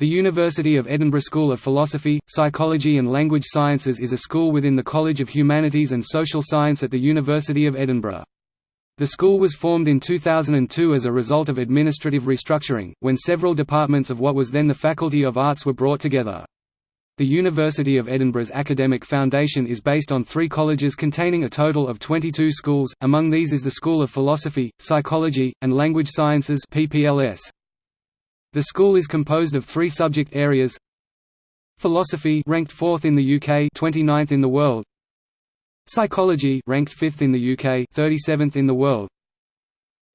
The University of Edinburgh School of Philosophy, Psychology and Language Sciences is a school within the College of Humanities and Social Science at the University of Edinburgh. The school was formed in 2002 as a result of administrative restructuring, when several departments of what was then the Faculty of Arts were brought together. The University of Edinburgh's academic foundation is based on three colleges containing a total of 22 schools, among these is the School of Philosophy, Psychology, and Language Sciences PPLS. The school is composed of three subject areas. Philosophy ranked 4th in the UK 29th in the world. Psychology ranked 5th in the UK 37th in the world.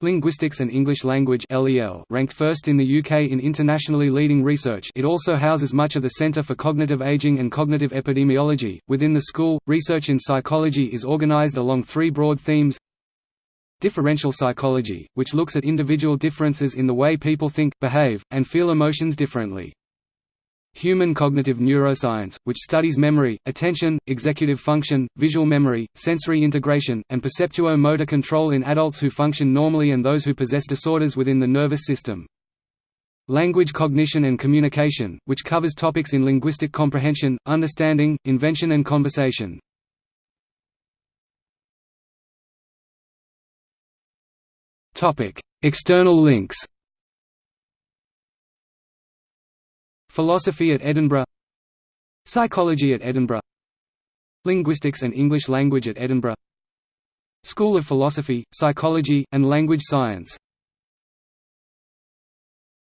Linguistics and English Language LEL ranked 1st in the UK in internationally leading research. It also houses much of the Centre for Cognitive Aging and Cognitive Epidemiology. Within the school, research in psychology is organised along three broad themes Differential psychology, which looks at individual differences in the way people think, behave, and feel emotions differently. Human cognitive neuroscience, which studies memory, attention, executive function, visual memory, sensory integration, and perceptuo-motor control in adults who function normally and those who possess disorders within the nervous system. Language cognition and communication, which covers topics in linguistic comprehension, understanding, invention and conversation. Topic: External links. Philosophy at Edinburgh Psychology at Edinburgh Linguistics and English Language at Edinburgh School of Philosophy, Psychology, and Language Science